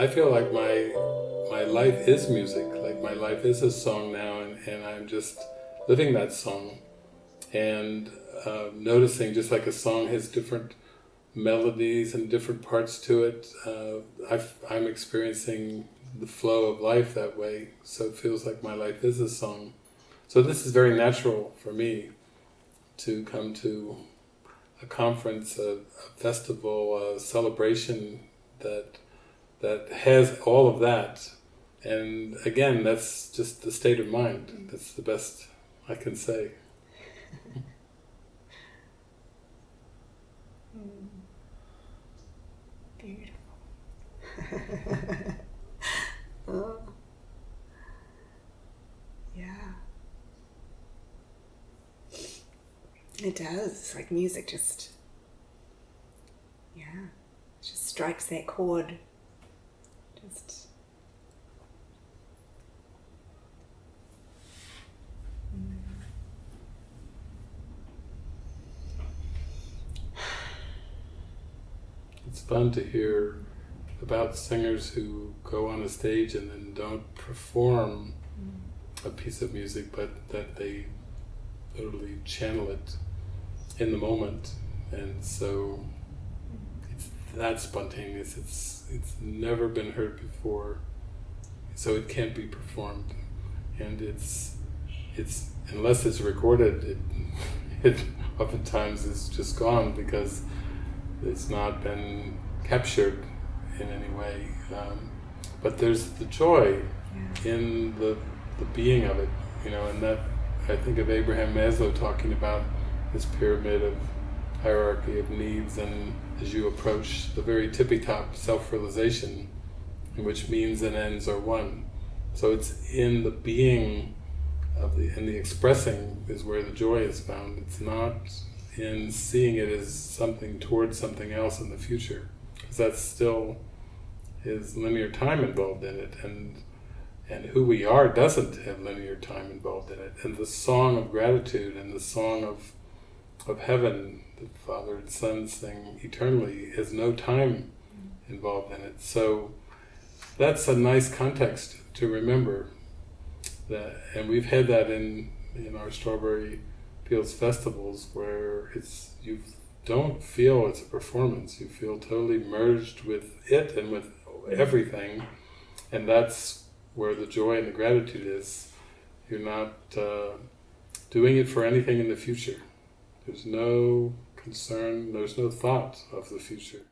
I feel like my my life is music, like my life is a song now, and, and I'm just living that song. And uh, noticing just like a song has different melodies and different parts to it. Uh, i am experiencing the flow of life that way, so it feels like my life is a song. So this is very natural for me to come to a conference, a, a festival, a celebration that that has all of that. And again, that's just the state of mind. That's the best I can say. Beautiful. Yeah. It does. Like music just, yeah, just strikes that chord. Just. It's fun to hear about singers who go on a stage and then don't perform a piece of music, but that they literally channel it in the moment. And so it's that spontaneous. It's it's never been heard before, so it can't be performed. And it's it's unless it's recorded, it it oftentimes is just gone because it's not been captured in any way. Um, but there's the joy yeah. in the, the being of it, you know, and that I think of Abraham Maslow talking about this pyramid of hierarchy of needs and as you approach the very tippy top self-realization in which means and ends are one. So it's in the being of the and the expressing is where the joy is found. It's not in seeing it as something towards something else in the future. Because that still is linear time involved in it and and who we are doesn't have linear time involved in it. And the song of gratitude and the song of of heaven, the Father and Son sing eternally, has no time involved in it. So that's a nice context to remember that and we've had that in in our strawberry fields festivals where it's you don't feel it's a performance, you feel totally merged with it and with everything, and that's where the joy and the gratitude is. You're not uh, doing it for anything in the future. There's no concern, there's no thought of the future.